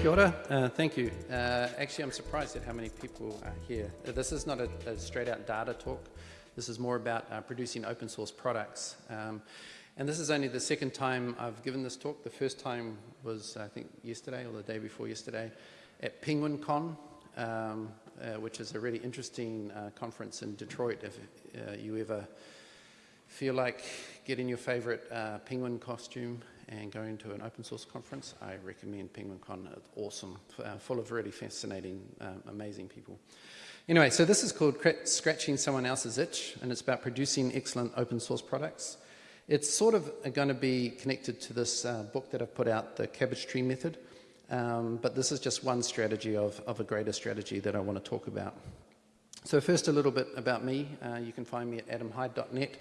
Kia ora. Uh, thank you. Uh, actually, I'm surprised at how many people are here. Uh, this is not a, a straight out data talk. This is more about uh, producing open source products. Um, and this is only the second time I've given this talk. The first time was, I think, yesterday or the day before yesterday at Penguicon, um, uh, which is a really interesting uh, conference in Detroit. If you ever feel like getting your favorite penguin costume and going to an open source conference, I recommend Penguicon. It's awesome, uh, full of really fascinating, um, amazing people. Anyway, so this is called Scratching Someone Else's Itch, and it's about producing excellent open source products. It's sort of going to be connected to this uh, book that I've put out, the Cabbage Tree Method, um, but this is just one strategy of, of a greater strategy that I want to talk about. So first, a little bit about me. Uh, you can find me at adamhyde.net.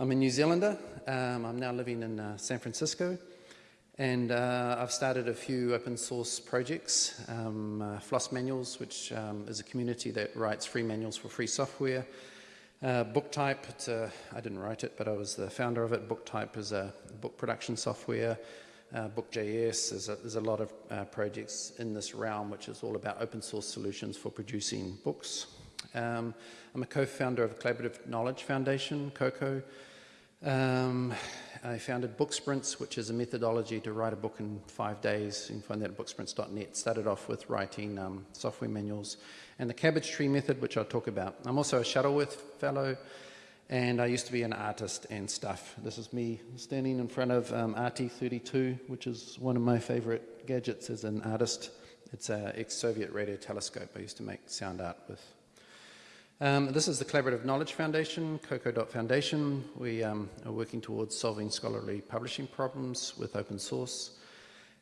I'm a New Zealander. Um, I'm now living in uh, San Francisco. And uh, I've started a few open source projects, um, uh, Floss Manuals, which um, is a community that writes free manuals for free software. Uh, BookType, a, I didn't write it, but I was the founder of it. BookType is a book production software. Uh, Book.js, there's a, there's a lot of uh, projects in this realm, which is all about open source solutions for producing books. Um, I'm a co-founder of Collaborative Knowledge Foundation, Coko, um, I founded Booksprints, which is a methodology to write a book in five days. You can find that at booksprints.net. Started off with writing um, software manuals. And the Cabbage Tree Method, which I'll talk about. I'm also a Shuttleworth Fellow, and I used to be an artist and stuff. This is me standing in front of um, RT32, which is one of my favorite gadgets as an artist. It's an ex-Soviet radio telescope I used to make sound art with. Um, this is the Collaborative Knowledge Foundation, coko.foundation. We um, are working towards solving scholarly publishing problems with open source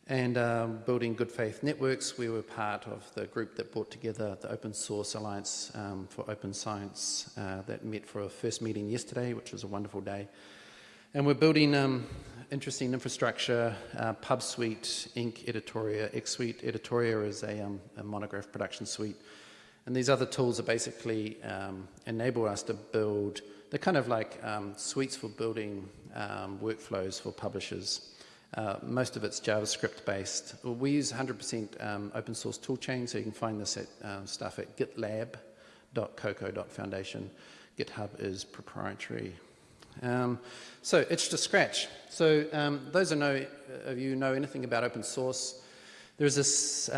and um, building good faith networks. We were part of the group that brought together the Open Source Alliance um, for Open Science uh, that met for a first meeting yesterday, which was a wonderful day. And we're building um, interesting infrastructure, uh, PubSweet, INK. Editoria, XSweet. Editoria is a, um, a monograph production suite and these other tools are basically um, enable us to build, they're kind of like um, suites for building um, workflows for publishers. Uh, most of it's JavaScript based. We use 100% um, open source toolchain, so you can find this at, um, stuff at gitlab.coko.foundation. GitHub is proprietary. Um, so itch to scratch. So those of, know, of you know anything about open source, there's this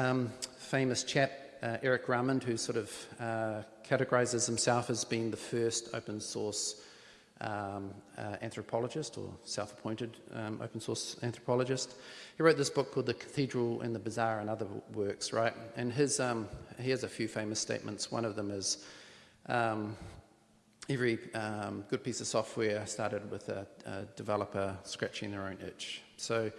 famous chap uh, Eric Raymond, who sort of uh, categorizes himself as being the first open source um, uh, anthropologist or self-appointed um, open source anthropologist. He wrote this book called The Cathedral and the Bazaar and other works, right? And his, um, he has a few famous statements. One of them is, um, every um, good piece of software started with a, a developer scratching their own itch. So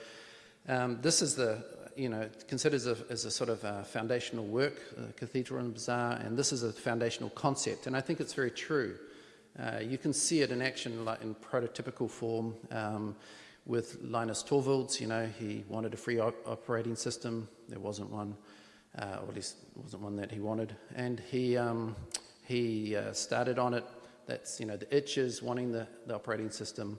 um, this is the you know, considered as a, as a sort of a foundational work, Cathedral and Bazaar, and this is a foundational concept, and I think it's very true. Uh, you can see it in action like in prototypical form um, with Linus Torvalds, you know, he wanted a free op operating system, there wasn't one, uh, or at least wasn't one that he wanted, and he, um, he uh, started on it, that's, you know, the itches wanting the, the operating system,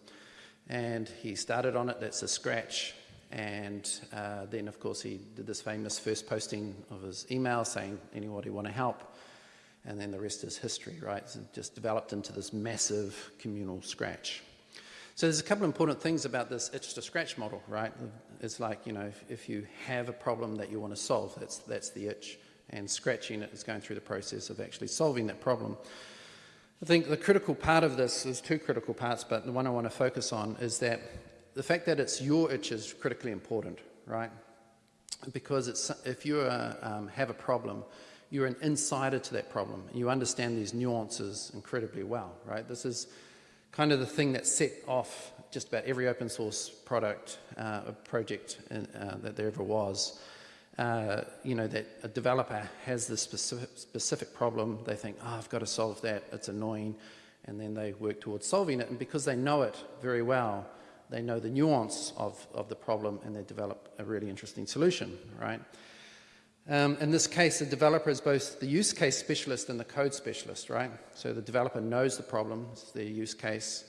and he started on it, that's a scratch, and uh, then, of course, he did this famous first posting of his email saying, anybody want to help? And then the rest is history, right? So it just developed into this massive communal scratch. So there's a couple of important things about this itch to scratch model, right? It's like, you know, if, if you have a problem that you want to solve, that's, that's the itch. And scratching it is going through the process of actually solving that problem. I think the critical part of this, there's two critical parts, but the one I want to focus on is that the fact that it's your itch is critically important, right? Because it's, if you uh, um, have a problem, you're an insider to that problem. And you understand these nuances incredibly well, right? This is kind of the thing that set off just about every open source product, uh, project in, uh, that there ever was. Uh, you know, that a developer has this specific, specific problem, they think, oh, I've got to solve that, it's annoying, and then they work towards solving it, and because they know it very well, they know the nuance of, of the problem and they develop a really interesting solution, right? Um, in this case, the developer is both the use case specialist and the code specialist, right? So the developer knows the problem, it's their use case,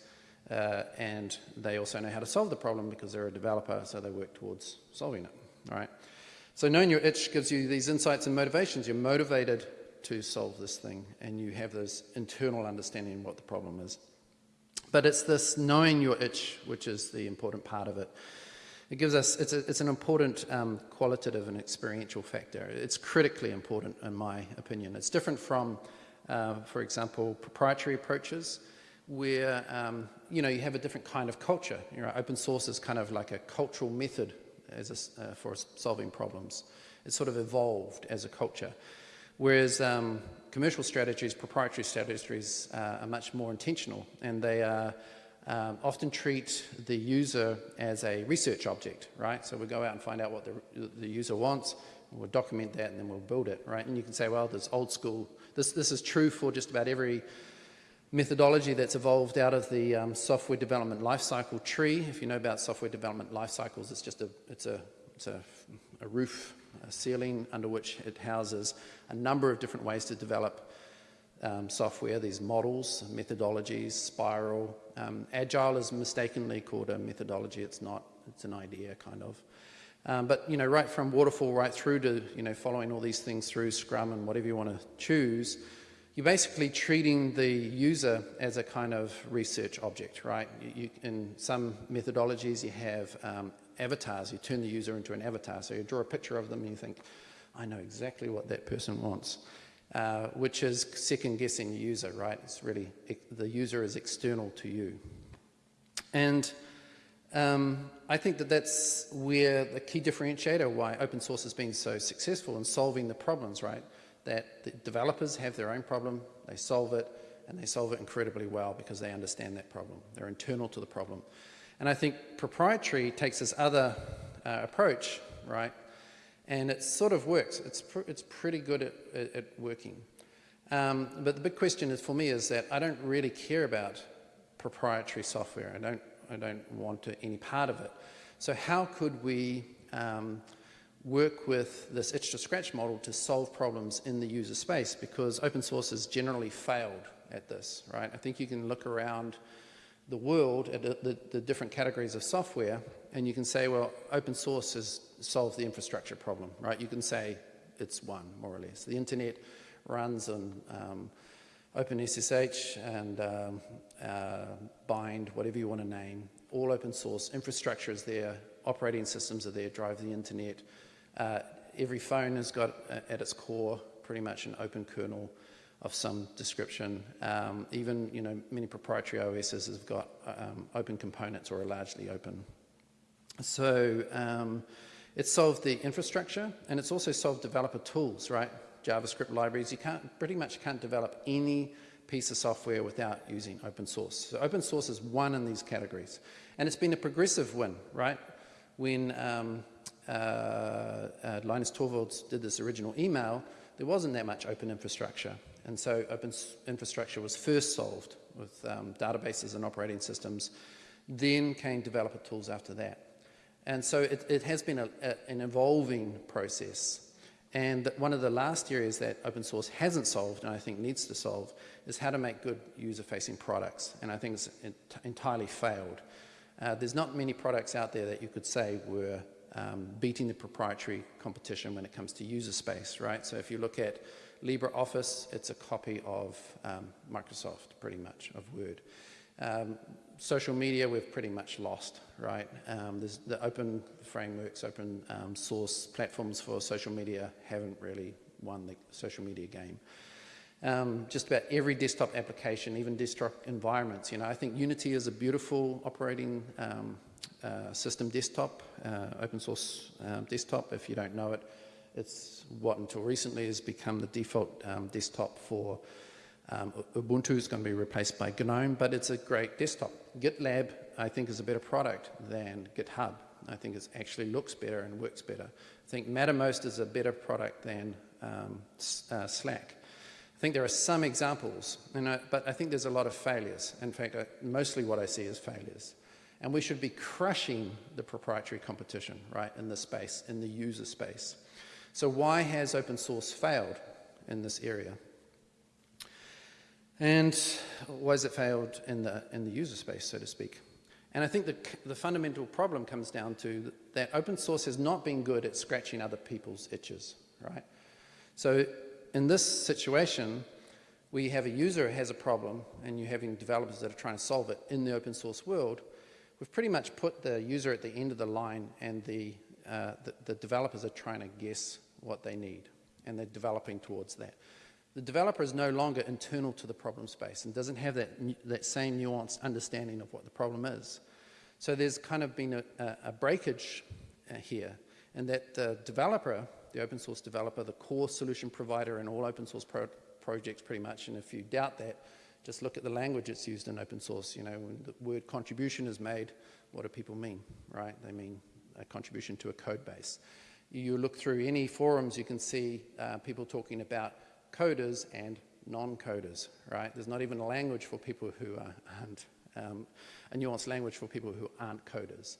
uh, and they also know how to solve the problem because they're a developer, so they work towards solving it, right? So knowing your itch gives you these insights and motivations. You're motivated to solve this thing and you have this internal understanding of what the problem is. But it's this knowing your itch which is the important part of it. It gives us, it's, a, it's an important um, qualitative and experiential factor. It's critically important in my opinion. It's different from, uh, for example, proprietary approaches where, um, you know, you have a different kind of culture. You know, open source is kind of like a cultural method as a, uh, for solving problems. It's sort of evolved as a culture. Whereas um, commercial strategies, proprietary strategies uh, are much more intentional and they are um, often treat the user as a research object, right? So we go out and find out what the, the user wants, we'll document that and then we'll build it, right? And you can say, well, there's old school, this, this is true for just about every methodology that's evolved out of the um, software development lifecycle tree. If you know about software development life cycles, it's just a, it's a, it's a, a roof, a ceiling under which it houses a number of different ways to develop um, software, these models, methodologies, spiral. Um, Agile is mistakenly called a methodology. It's not. It's an idea, kind of. Um, but, you know, right from waterfall right through to, you know, following all these things through Scrum and whatever you want to choose, you're basically treating the user as a kind of research object, right? You, you, in some methodologies, you have um, avatars. You turn the user into an avatar. So you draw a picture of them and you think, I know exactly what that person wants. Uh, which is second guessing the user, right? It's really, the user is external to you. And um, I think that that's where the key differentiator why open source has been so successful in solving the problems, right? That the developers have their own problem, they solve it, and they solve it incredibly well because they understand that problem. They're internal to the problem. And I think proprietary takes this other uh, approach, right? and it sort of works. It's, pr it's pretty good at, at, at working. Um, but the big question is for me is that I don't really care about proprietary software. I don't, I don't want to, any part of it. So how could we um, work with this itch to scratch model to solve problems in the user space? Because open source has generally failed at this, right? I think you can look around the world at the, the, different categories of software and you can say, well, open source has solved the infrastructure problem, right? You can say it's one, more or less. The internet runs on um, OpenSSH and um, uh, Bind, whatever you want to name, all open source. Infrastructure is there, operating systems are there, drive the internet. Uh, every phone has got uh, at its core pretty much an open kernel of some description. Um, even, you know, many proprietary OSs have got um, open components or are largely open so um, it solved the infrastructure and it's also solved developer tools, right? JavaScript libraries. You can't, pretty much can't develop any piece of software without using open source. So open source is one in these categories. And it's been a progressive win, right? When um, uh, uh, Linus Torvalds did this original email, there wasn't that much open infrastructure. And so open infrastructure was first solved with um, databases and operating systems. Then came developer tools after that. And so it, it has been a, a, an evolving process. And one of the last areas that open source hasn't solved, and I think needs to solve, is how to make good user-facing products. And I think it's entirely failed. Uh, there's not many products out there that you could say were um, beating the proprietary competition when it comes to user space, right? So if you look at LibreOffice, it's a copy of um, Microsoft, pretty much, of Word. Um, social media, we've pretty much lost, right? Um, the open frameworks, open um, source platforms for social media haven't really won the social media game. Um, just about every desktop application, even desktop environments, you know, I think Unity is a beautiful operating um, uh, system desktop, uh, open source uh, desktop. If you don't know it, it's what until recently has become the default um, desktop for um, Ubuntu is going to be replaced by GNOME, but it's a great desktop. GitLab, I think, is a better product than GitHub. I think it actually looks better and works better. I think Mattermost is a better product than um, uh, Slack. I think there are some examples, but I think there's a lot of failures. In fact, I, mostly what I see is failures. And we should be crushing the proprietary competition, right, in the space, in the user space. So why has open source failed in this area? And why has it failed in the, in the user space, so to speak? And I think the, the fundamental problem comes down to that open source has not been good at scratching other people's itches, right? So in this situation, we have a user who has a problem and you're having developers that are trying to solve it in the open source world, we've pretty much put the user at the end of the line and the, uh, the, the, developers are trying to guess what they need and they're developing towards that. The developer is no longer internal to the problem space and doesn't have that, that same nuanced understanding of what the problem is. So there's kind of been a, a, a breakage uh, here and that the developer, the open source developer, the core solution provider in all open source pro projects pretty much, and if you doubt that, just look at the language that's used in open source. You know, when the word contribution is made, what do people mean, right? They mean a contribution to a code base. You look through any forums, you can see uh, people talking about coders and non-coders, right? There's not even a language for people who aren't, um, a nuanced language for people who aren't coders.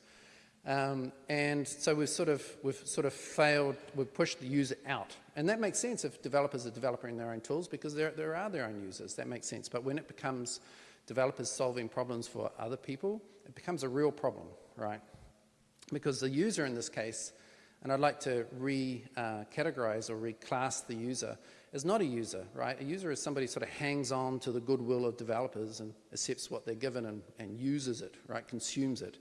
Um, and so we've sort of we've sort of failed. We've pushed the user out, and that makes sense if developers are developing their own tools because there there are their own users. That makes sense. But when it becomes developers solving problems for other people, it becomes a real problem, right? Because the user in this case, and I'd like to re-categorize uh, or reclass the user, is not a user, right? A user is somebody who sort of hangs on to the goodwill of developers and accepts what they're given and, and uses it, right? Consumes it.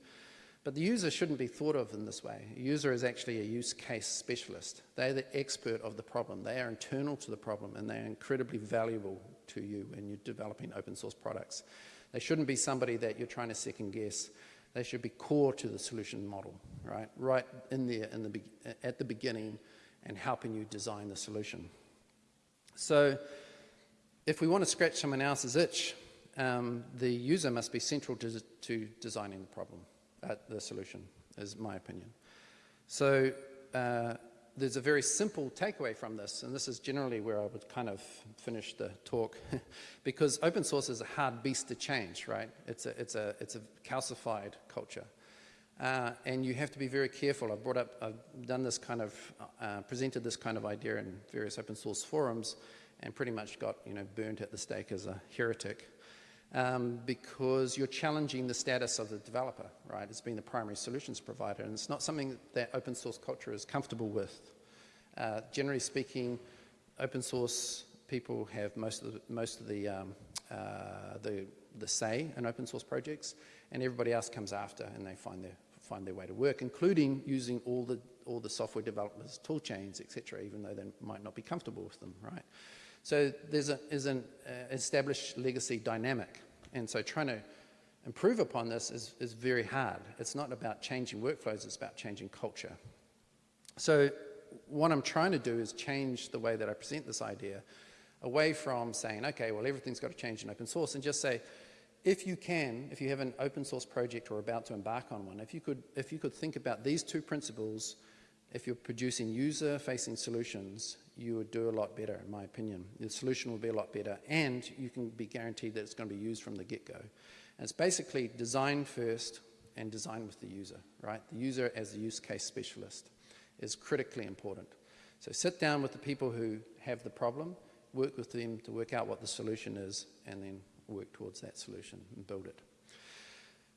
But the user shouldn't be thought of in this way. A user is actually a use case specialist. They're the expert of the problem. They are internal to the problem and they're incredibly valuable to you when you're developing open source products. They shouldn't be somebody that you're trying to second guess. They should be core to the solution model, right? Right in there in the at the beginning and helping you design the solution. So if we want to scratch someone else's itch, um, the user must be central to, to designing the problem at the solution, is my opinion. So uh, there's a very simple takeaway from this, and this is generally where I would kind of finish the talk, because open source is a hard beast to change, right? It's a, it's a, it's a calcified culture. Uh, and you have to be very careful. I've brought up, I've done this kind of, uh, presented this kind of idea in various open source forums and pretty much got, you know, burnt at the stake as a heretic um, because you're challenging the status of the developer, right? It's being the primary solutions provider, and it's not something that open source culture is comfortable with. Uh, generally speaking, open source people have most of the, most of the, um, uh, the, the say in open source projects, and everybody else comes after, and they find their, find their way to work, including using all the, all the software developers' tool chains, etc., even though they might not be comfortable with them, right? So there's, a, there's an uh, established legacy dynamic. And so trying to improve upon this is, is very hard. It's not about changing workflows, it's about changing culture. So what I'm trying to do is change the way that I present this idea away from saying, okay, well, everything's got to change in open source and just say, if you can, if you have an open source project or about to embark on one, if you could, if you could think about these two principles, if you're producing user-facing solutions, you would do a lot better, in my opinion. The solution will be a lot better, and you can be guaranteed that it's going to be used from the get-go. It's basically design first and design with the user, right? The user as the use case specialist is critically important. So sit down with the people who have the problem, work with them to work out what the solution is, and then work towards that solution and build it.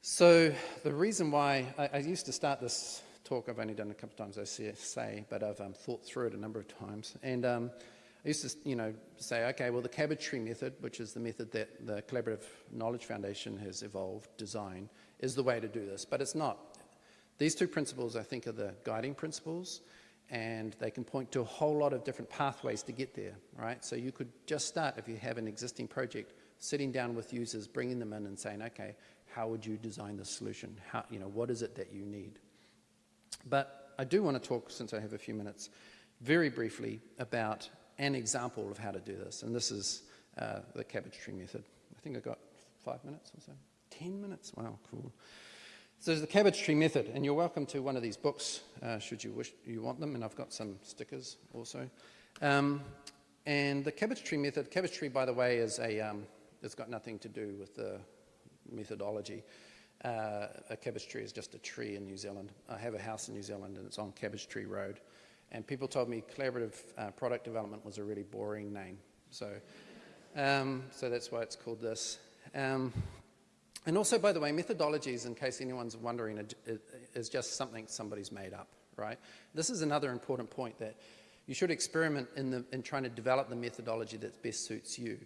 So the reason why I, I used to start this talk I've only done a couple of times, I say, but I've um, thought through it a number of times. And um, I used to, you know, say, okay, well, the cabbage tree method, which is the method that the Collaborative Knowledge Foundation has evolved, designed, is the way to do this, but it's not. These two principles, I think, are the guiding principles, and they can point to a whole lot of different pathways to get there, right? So you could just start, if you have an existing project, sitting down with users, bringing them in and saying, okay, how would you design the solution? How, you know, what is it that you need? But I do want to talk, since I have a few minutes, very briefly about an example of how to do this. And this is uh, the cabbage tree method. I think I got five minutes or so. Ten minutes? Wow, cool. So there's the cabbage tree method, and you're welcome to one of these books, uh, should you wish you want them, and I've got some stickers also. Um, and the cabbage tree method, cabbage tree, by the way, is a, um, it's got nothing to do with the methodology. Uh, a cabbage tree is just a tree in New Zealand. I have a house in New Zealand and it's on Cabbage Tree Road. And people told me collaborative uh, product development was a really boring name. So, um, so that's why it's called this. Um, And also, by the way, methodologies, in case anyone's wondering, is just something somebody's made up, right? This is another important point that you should experiment in, the, in trying to develop the methodology that best suits you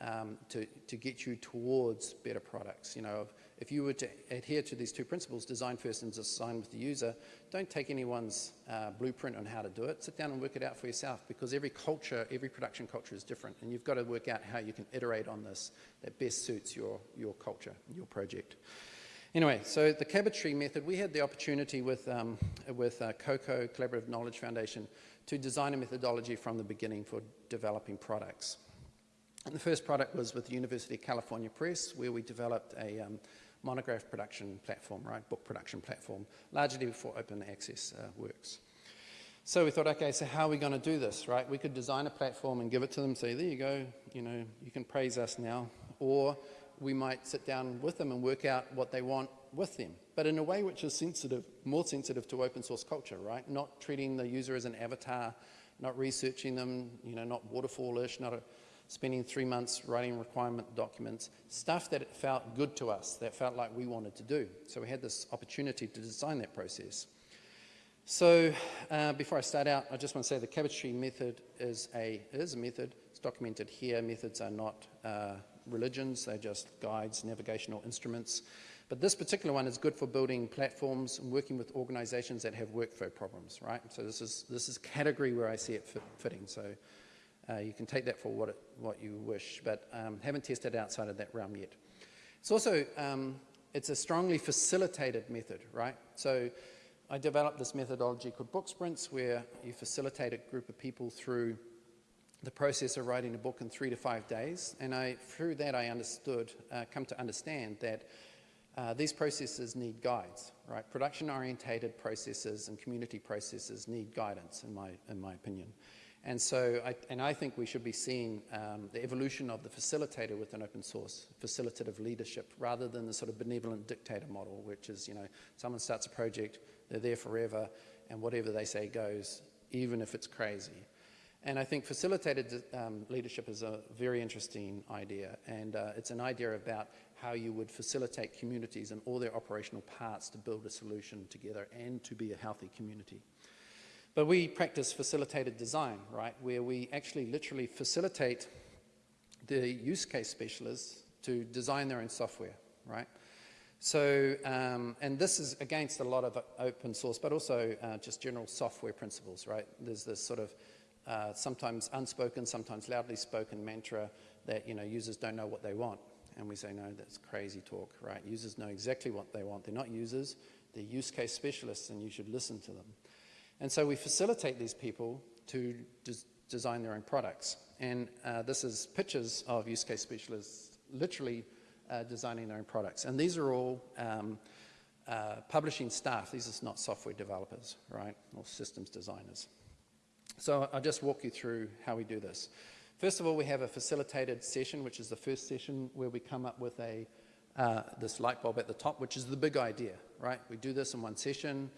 um, to, to get you towards better products. You know, if you were to adhere to these two principles, design first and design with the user, don't take anyone's uh, blueprint on how to do it. Sit down and work it out for yourself because every culture, every production culture is different and you've got to work out how you can iterate on this that best suits your, your culture, your project. Anyway, so the cabbage tree method, we had the opportunity with, um, with uh, Coko, Collaborative Knowledge Foundation, to design a methodology from the beginning for developing products. And the first product was with the University of California Press, where we developed a um, monograph production platform, right, book production platform, largely for open access uh, works. So we thought, okay, so how are we going to do this, right? We could design a platform and give it to them, say, there you go, you know, you can praise us now. Or we might sit down with them and work out what they want with them, but in a way which is sensitive, more sensitive to open source culture, right? Not treating the user as an avatar, not researching them, you know, not waterfallish, not a, spending three months writing requirement documents, stuff that felt good to us, that felt like we wanted to do. So we had this opportunity to design that process. So uh, before I start out, I just want to say the cabbage tree method is a, is a method. It's documented here. Methods are not uh, religions. They're just guides, navigational instruments. But this particular one is good for building platforms and working with organizations that have workflow problems, right? So this is, this is category where I see it fit, fitting. So uh, you can take that for what, it, what you wish, but um, haven't tested outside of that realm yet. It's also, um, it's a strongly facilitated method, right? So I developed this methodology called book sprints where you facilitate a group of people through the process of writing a book in three to five days. And I, through that, I understood, uh, come to understand that uh, these processes need guides, right? Production-orientated processes and community processes need guidance, in my, in my opinion. And so, I, and I think we should be seeing um, the evolution of the facilitator with an open source, facilitative leadership, rather than the sort of benevolent dictator model, which is, you know, someone starts a project, they're there forever, and whatever they say goes, even if it's crazy. And I think facilitated um, leadership is a very interesting idea, and uh, it's an idea about how you would facilitate communities and all their operational parts to build a solution together and to be a healthy community. But we practice facilitated design, right, where we actually literally facilitate the use case specialists to design their own software, right? So, um, and this is against a lot of open source, but also uh, just general software principles, right? There's this sort of uh, sometimes unspoken, sometimes loudly spoken mantra that, you know, users don't know what they want. And we say, no, that's crazy talk, right? Users know exactly what they want. They're not users, they're use case specialists, and you should listen to them. And so we facilitate these people to des design their own products. And uh, this is pictures of use case specialists literally uh, designing their own products. And these are all um, uh, publishing staff. These are not software developers, right, or systems designers. So I'll just walk you through how we do this. First of all, we have a facilitated session, which is the first session where we come up with a uh, this light bulb at the top, which is the big idea, right? We do this in one session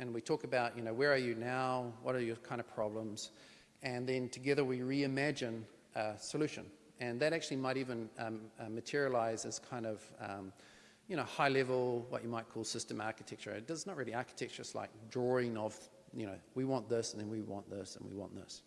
and we talk about, you know, where are you now? What are your kind of problems? And then together we reimagine a solution. And that actually might even um, uh, materialize as kind of, um, you know, high level, what you might call system architecture. It does not really architecture, it's like drawing of, you know, we want this, and then we want this, and we want this.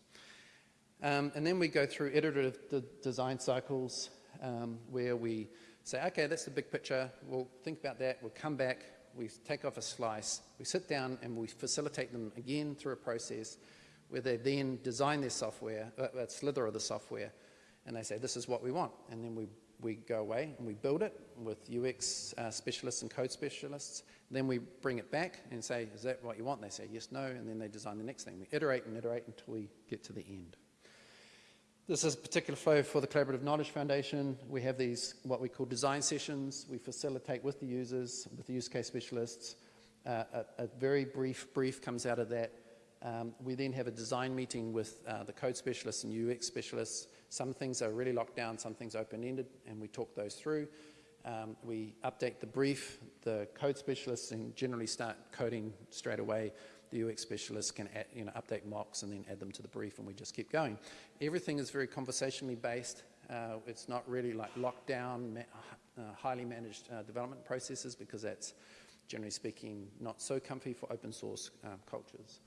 Um, and then we go through iterative de design cycles um, where we say, okay, that's the big picture. We'll think about that. We'll come back we take off a slice, we sit down and we facilitate them again through a process where they then design their software, uh, a slither of the software, and they say, this is what we want. And then we, we go away and we build it with UX uh, specialists and code specialists. Then we bring it back and say, is that what you want? They say, yes, no, and then they design the next thing. We iterate and iterate until we get to the end. This is a particular flow for the Collaborative Knowledge Foundation. We have these, what we call design sessions. We facilitate with the users, with the use case specialists. Uh, a, a, very brief brief comes out of that. Um, we then have a design meeting with uh, the code specialists and UX specialists. Some things are really locked down, some things open-ended, and we talk those through. Um, we update the brief. The code specialists and generally start coding straight away the UX specialists can add, you know, update mocks and then add them to the brief and we just keep going. Everything is very conversationally based. Uh, it's not really like locked down, uh, highly managed uh, development processes because that's, generally speaking, not so comfy for open source uh, cultures.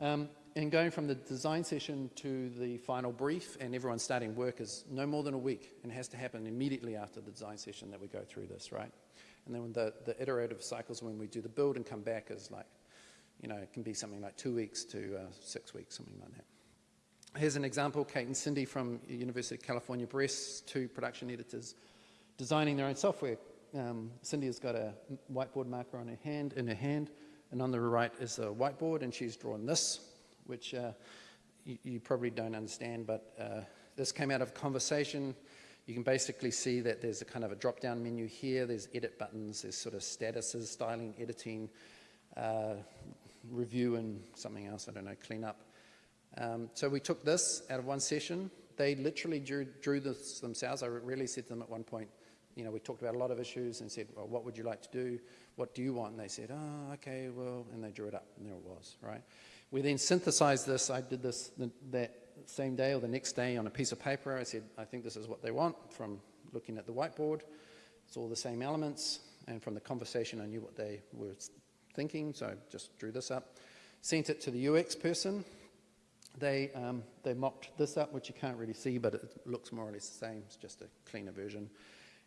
Um, and going from the design session to the final brief and everyone starting work is no more than a week and has to happen immediately after the design session that we go through this, right? And then the, the iterative cycles when we do the build and come back is like, you know, it can be something like two weeks to uh, six weeks, something like that. Here's an example, Kate and Cindy from University of California Press, two production editors, designing their own software. Um, Cindy has got a whiteboard marker on her hand, in her hand, and on the right is a whiteboard, and she's drawn this, which uh, you, you, probably don't understand, but uh, this came out of conversation. You can basically see that there's a kind of a drop-down menu here. There's edit buttons. There's sort of statuses, styling, editing, uh, review, and something else, I don't know, clean up. Um, so we took this out of one session. They literally drew, drew this themselves. I really said to them at one point, you know, we talked about a lot of issues and said, well, what would you like to do? What do you want? And they said, oh, okay, well, and they drew it up, and there it was, right? We then synthesized this. I did this the, that same day or the next day on a piece of paper. I said, I think this is what they want from looking at the whiteboard. It's all the same elements, and from the conversation, I knew what they were thinking, so I just drew this up. Sent it to the UX person, they, um, they mocked this up, which you can't really see, but it looks more or less the same. It's just a cleaner version.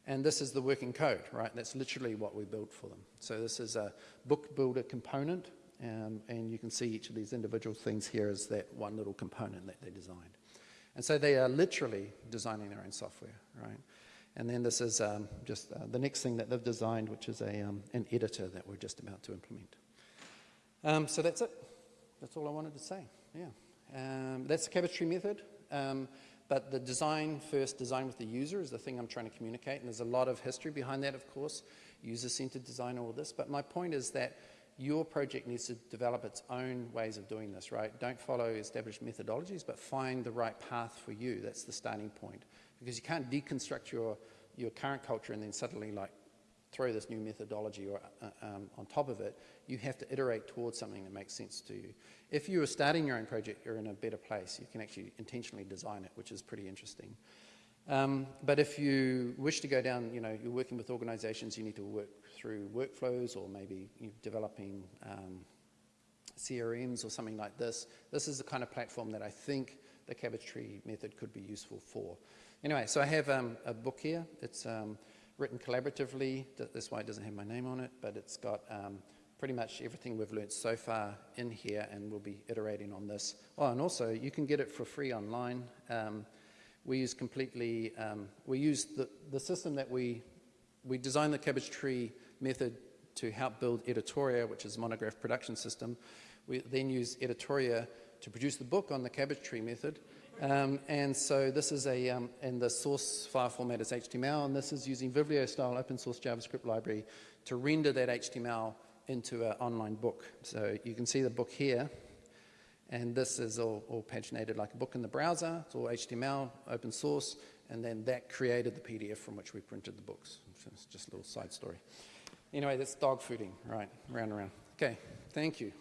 And this is the working code, right? That's literally what we built for them. So this is a book builder component, um, and you can see each of these individual things here is that one little component that they designed. And so they are literally designing their own software, right? And then this is um, just uh, the next thing that they've designed, which is a, um, an editor that we're just about to implement. Um, so that's it. That's all I wanted to say, yeah. Um, that's the cabbage method. Um, but the design first, design with the user is the thing I'm trying to communicate. And there's a lot of history behind that, of course, user-centered design, all this. But my point is that your project needs to develop its own ways of doing this, right? Don't follow established methodologies, but find the right path for you. That's the starting point. Because you can't deconstruct your, your current culture and then suddenly like throw this new methodology or, uh, um, on top of it, you have to iterate towards something that makes sense to you. If you are starting your own project, you're in a better place. You can actually intentionally design it, which is pretty interesting. Um, but if you wish to go down, you know, you're working with organizations, you need to work through workflows or maybe you're developing um, CRMs or something like this. This is the kind of platform that I think the cabbage tree method could be useful for. Anyway, so I have um, a book here. It's um, written collaboratively. That's why it doesn't have my name on it, but it's got um, pretty much everything we've learned so far in here, and we'll be iterating on this. Oh, and also, you can get it for free online. Um, we use completely, um, we use the, the system that we, we designed the cabbage tree method to help build Editoria, which is a monograph production system. We then use Editoria to produce the book on the cabbage tree method, um, and so this is a, um, and the source file format is HTML, and this is using Vivliostyle open source JavaScript library to render that HTML into an online book. So you can see the book here, and this is all, all paginated like a book in the browser. It's all HTML, open source, and then that created the PDF from which we printed the books. So it's just a little side story. Anyway, that's dog fooding, right, round and round. Okay, thank you.